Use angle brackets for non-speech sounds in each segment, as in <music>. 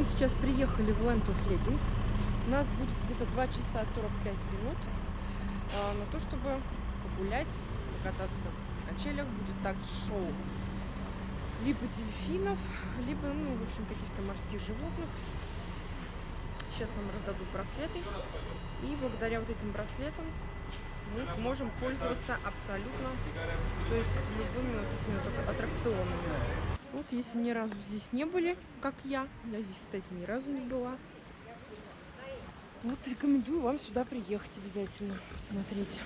Мы сейчас приехали в Land of Leggings. У нас будет где-то 2 часа 45 минут а, на то, чтобы погулять, покататься на качелях. Будет также шоу либо дельфинов, либо, ну, в общем, каких-то морских животных. Сейчас нам раздадут браслеты. И благодаря вот этим браслетам мы сможем пользоваться абсолютно, то есть любыми вот этими вот аттракционами. Вот, если ни разу здесь не были, как я, я здесь, кстати, ни разу не была, вот рекомендую вам сюда приехать обязательно, посмотреть.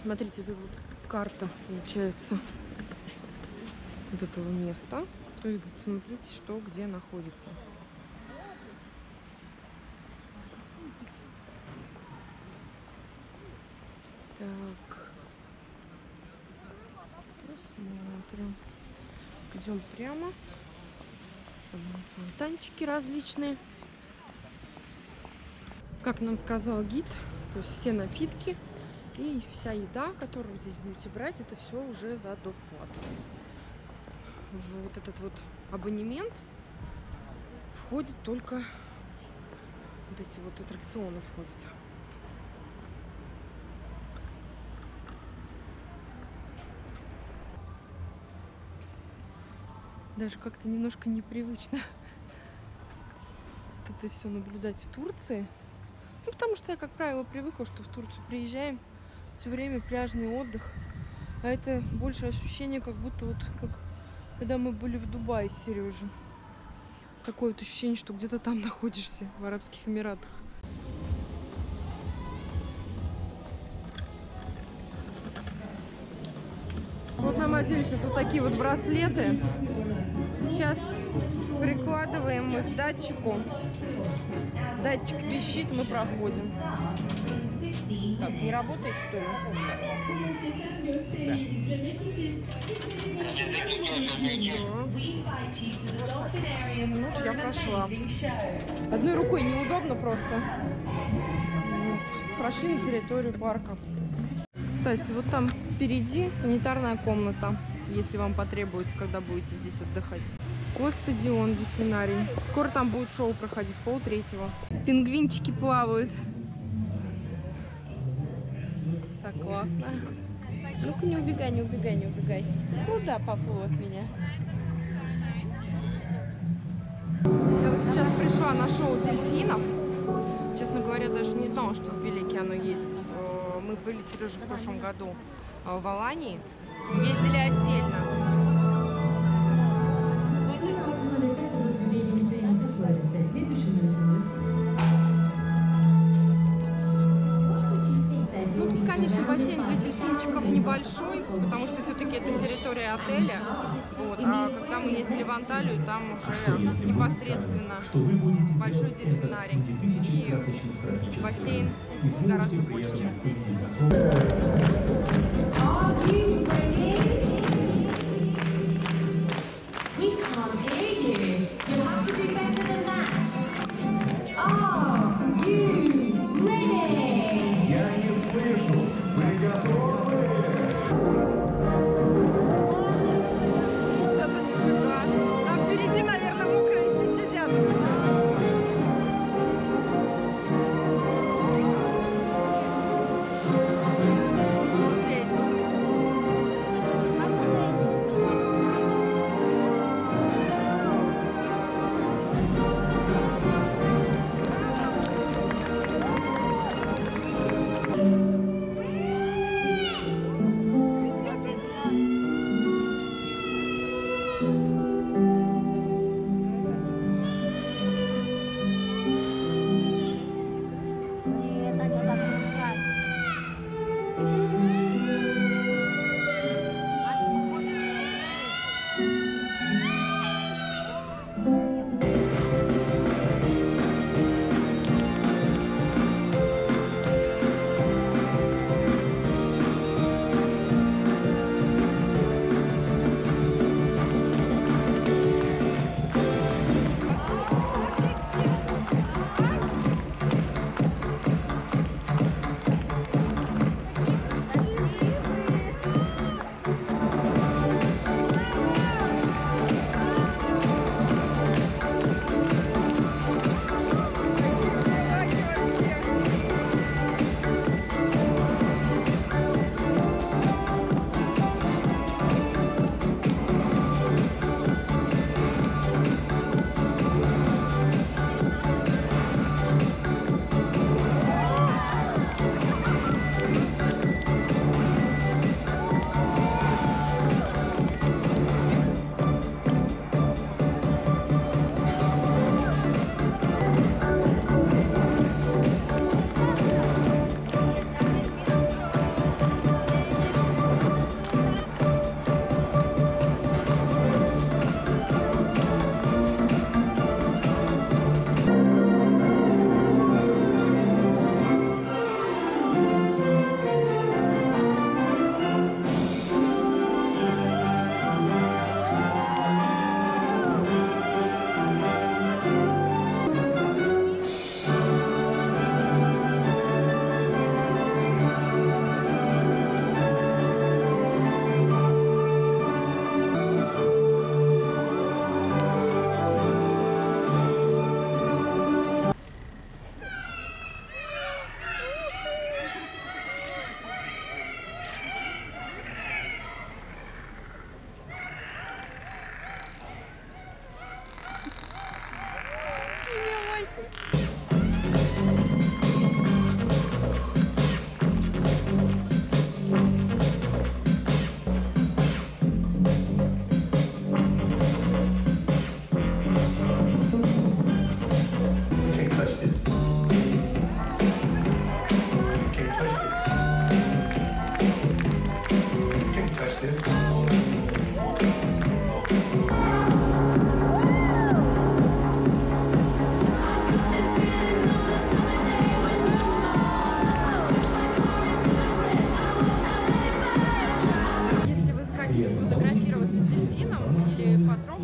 Смотрите, это вот карта, получается, вот этого места. То есть, смотрите, что где находится. Так. Посмотрим. Идем прямо. Фонтанчики различные. Как нам сказал гид, то есть все напитки и вся еда, которую здесь будете брать, это все уже за доплату. Вот этот вот абонемент входит только вот эти вот аттракционы входят. Даже как-то немножко непривычно вот это все наблюдать в Турции. Ну, потому что я, как правило, привыкла, что в Турцию приезжаем, все время пляжный отдых. А это больше ощущение, как будто вот как когда мы были в Дубае с Сережей. Такое вот ощущение, что где-то там <laughs> находишься, в Арабских Эмиратах. Одели сейчас вот такие вот браслеты. Сейчас прикладываем их к датчику. Датчик пищит, мы проходим. Так, не работает что ли? Да. Вот я прошла. Одной рукой неудобно просто. Вот. Прошли на территорию парка. Кстати, вот там впереди санитарная комната, если вам потребуется, когда будете здесь отдыхать. Вот стадион дельфинарий. Скоро там будет шоу проходить, пол третьего. Пингвинчики плавают. Так классно. Ну-ка, не убегай, не убегай, не убегай. Куда поплыл от меня? Я вот сейчас пришла на шоу дельфинов. Честно говоря, даже не знала, что в Белике оно есть. Мы были, Сережа, в прошлом году э, в Алании. Ездили отдельно. Ну, тут, конечно, бассейн для дельфинчиков небольшой, потому что все-таки это территория отеля. Вот. А когда мы ездили в Анталию, там уже непосредственно большой дельфинарий. И бассейн гораздо больше,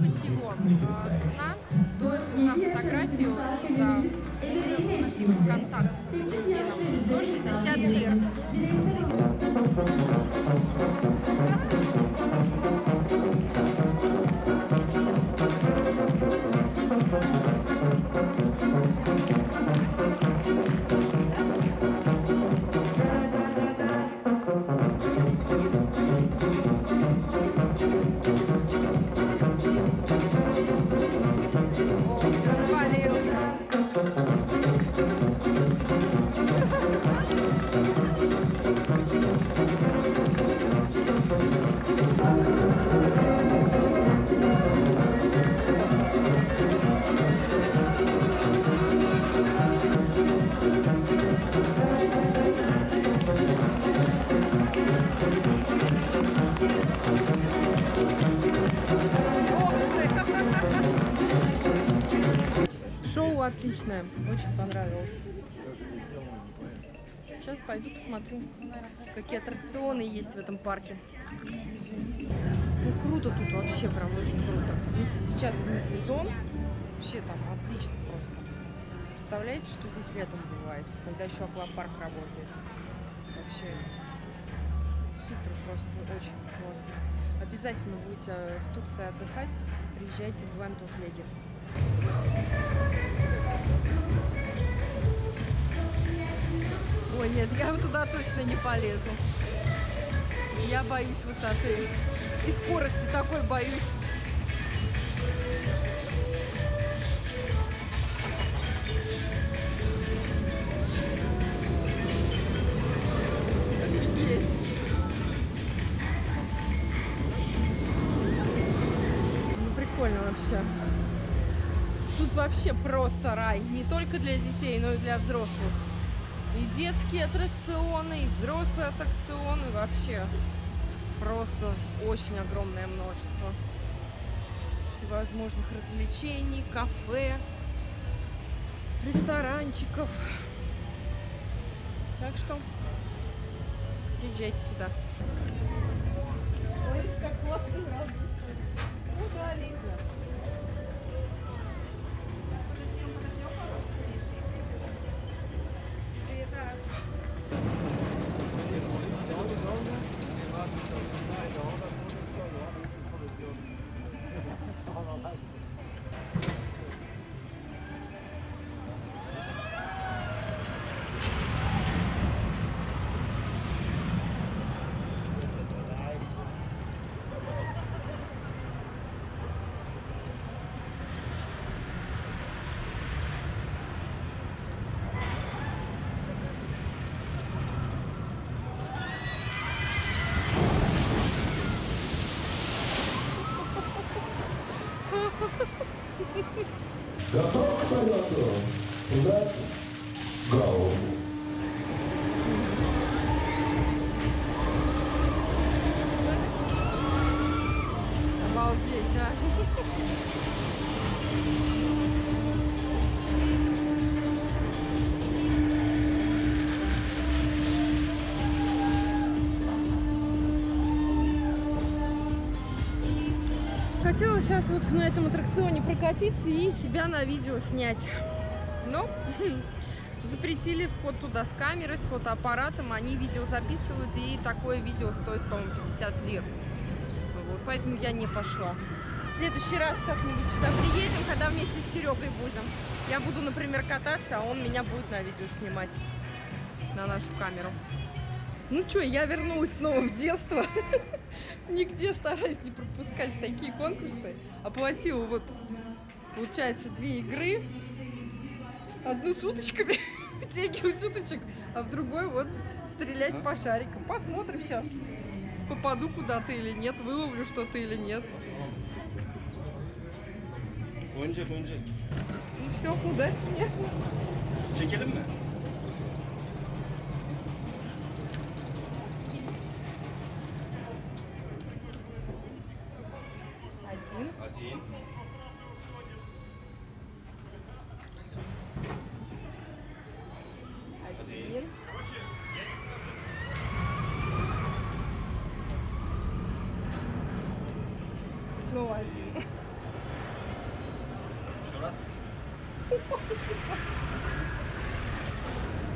здесь. А, цена стоит за фотографию, за контакт с дельфином 160 лир. Шоу отличное, очень понравилось. Сейчас пойду посмотрю, какие аттракционы есть в этом парке. Ну круто тут вообще, прям очень круто. Если сейчас не сезон, вообще там отлично просто. Представляете, что здесь летом бывает, когда еще аквапарк работает. Вообще супер просто, очень классно. Обязательно будете в Турции отдыхать, приезжайте в Land of Legends. Ой, нет, я туда точно не полезу. Я боюсь высоты. И скорости такой боюсь. Ну, прикольно вообще. Тут вообще просто рай. Не только для детей, но и для взрослых. И детские аттракционы, и взрослые аттракционы. Вообще просто очень огромное множество всевозможных развлечений, кафе, ресторанчиков. Так что приезжайте сюда. Ой, как классно Ну да, видно. Хотела сейчас вот на этом аттракционе прокатиться и себя на видео снять. Но <laughs> запретили вход туда с камерой, с фотоаппаратом. Они видео записывают, и такое видео стоит, по-моему, 50 лир. Вот, поэтому я не пошла. Следующий раз как-нибудь сюда приедем, когда вместе с Серегой будем. Я буду, например, кататься, а он меня будет на видео снимать на нашу камеру. Ну что, я вернулась снова в детство. <laughs> Нигде стараюсь не пропускать такие конкурсы. Оплатила вот, получается, две игры. Одну с уточками, <laughs> вытягивать уточек, а в другой вот стрелять по шарикам. Посмотрим сейчас, попаду куда-то или нет, выловлю что-то или нет. Oyuncak oyuncak. Ну все, удачи мне. Çekelim mi? Один. Один. Один. Снова один.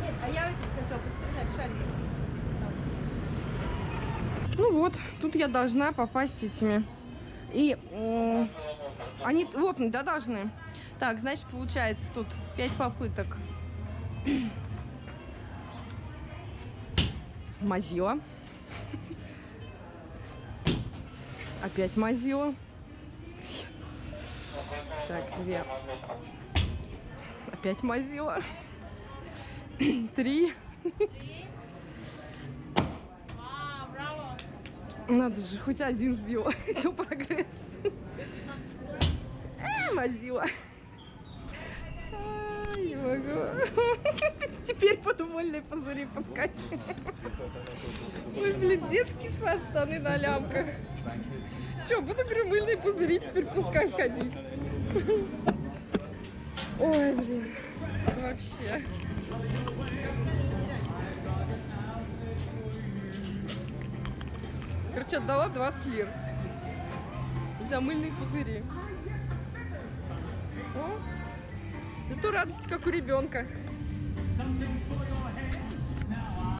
Нет, а я этим хотела пострелять шариком. Ну вот, тут я должна попасть этими. И м, они лопнуть, да, должны? Так, значит, получается тут 5 попыток. <clears throat> Мазила. <laughs> Опять мазила. <laughs> Так, две. Опять мазила. <clears throat> Три. <laughs> Надо же, хоть один сбила. <laughs> Это прогресс. Э, мазила. Ай, не могу. <laughs> Теперь буду вольные пузыри пускать. Ой, блин, детский сад, штаны на лямках. Че, буду, говорю, мыльные пузыри теперь пускать ходить. Ой, блин, вообще. Короче, отдала 20 лир. За мыльные пузыри. О, зато радость, как у ребенка.